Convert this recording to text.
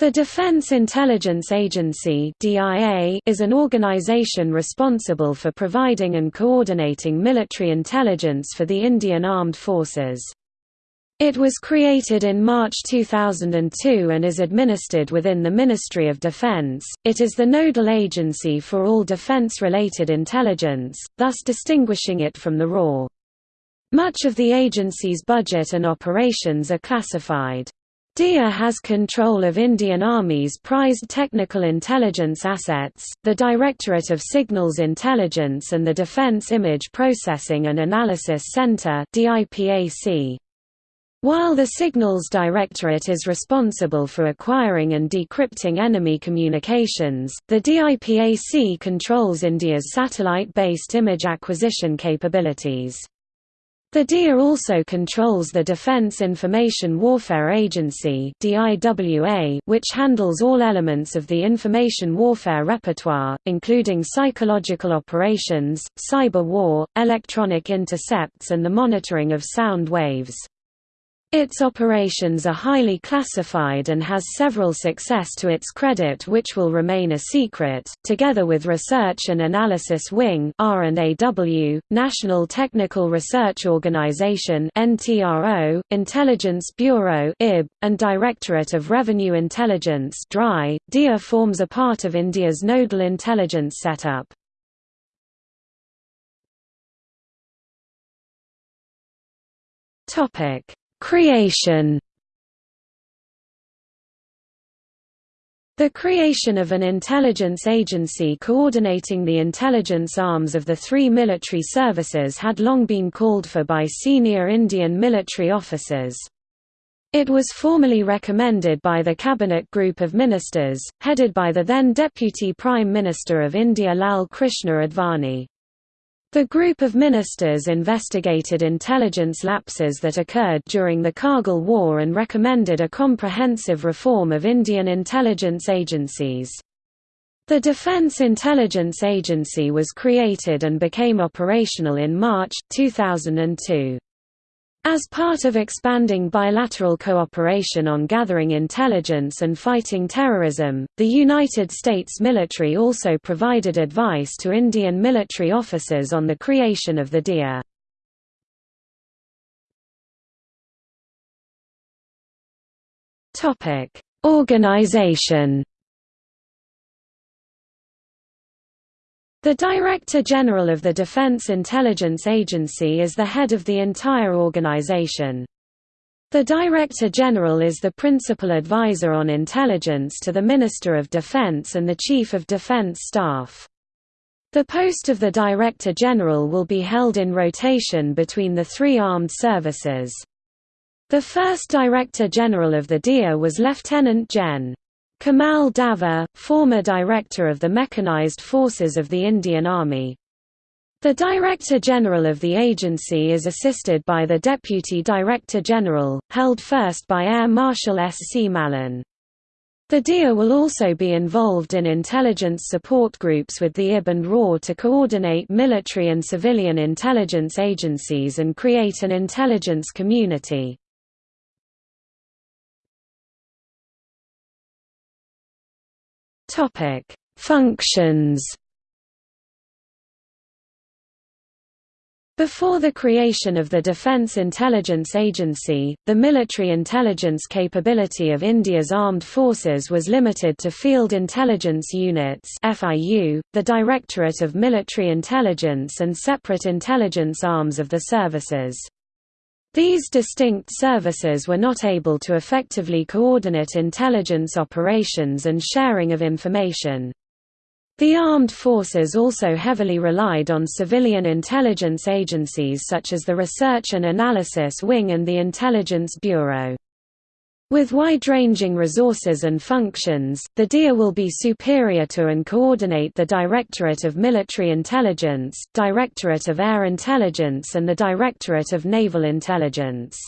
The Defense Intelligence Agency is an organization responsible for providing and coordinating military intelligence for the Indian Armed Forces. It was created in March 2002 and is administered within the Ministry of Defense. It is the nodal agency for all defense-related intelligence, thus distinguishing it from the RAW. Much of the agency's budget and operations are classified. DIA has control of Indian Army's prized technical intelligence assets, the Directorate of Signals Intelligence and the Defense Image Processing and Analysis Center While the Signals Directorate is responsible for acquiring and decrypting enemy communications, the DIPAC controls India's satellite-based image acquisition capabilities. The DIA also controls the Defense Information Warfare Agency which handles all elements of the information warfare repertoire, including psychological operations, cyber war, electronic intercepts and the monitoring of sound waves. Its operations are highly classified and has several success to its credit which will remain a secret, together with Research and Analysis Wing National Technical Research Organization Intelligence Bureau and Directorate of Revenue Intelligence DIA forms a part of India's nodal intelligence setup. Topic Creation The creation of an intelligence agency coordinating the intelligence arms of the three military services had long been called for by senior Indian military officers. It was formally recommended by the Cabinet Group of Ministers, headed by the then Deputy Prime Minister of India Lal Krishna Advani. The group of ministers investigated intelligence lapses that occurred during the Kargil War and recommended a comprehensive reform of Indian intelligence agencies. The Defence Intelligence Agency was created and became operational in March, 2002. As part of expanding bilateral cooperation on gathering intelligence and fighting terrorism, the United States military also provided advice to Indian military officers on the creation of the DIA. Organization The Director General of the Defense Intelligence Agency is the head of the entire organization. The Director General is the principal advisor on intelligence to the Minister of Defense and the Chief of Defense Staff. The post of the Director General will be held in rotation between the three armed services. The first Director General of the DIA was Lieutenant Gen. Kamal Davar, former director of the Mechanized Forces of the Indian Army. The Director General of the agency is assisted by the Deputy Director General, held first by Air Marshal S. C. Mallon. The DIA will also be involved in intelligence support groups with the IB and RAW to coordinate military and civilian intelligence agencies and create an intelligence community. Topic: Functions. Before the creation of the Defence Intelligence Agency, the military intelligence capability of India's armed forces was limited to Field Intelligence Units (FIU), the Directorate of Military Intelligence and separate intelligence arms of the services. These distinct services were not able to effectively coordinate intelligence operations and sharing of information. The armed forces also heavily relied on civilian intelligence agencies such as the Research and Analysis Wing and the Intelligence Bureau. With wide-ranging resources and functions, the DIA will be superior to and coordinate the Directorate of Military Intelligence, Directorate of Air Intelligence and the Directorate of Naval Intelligence.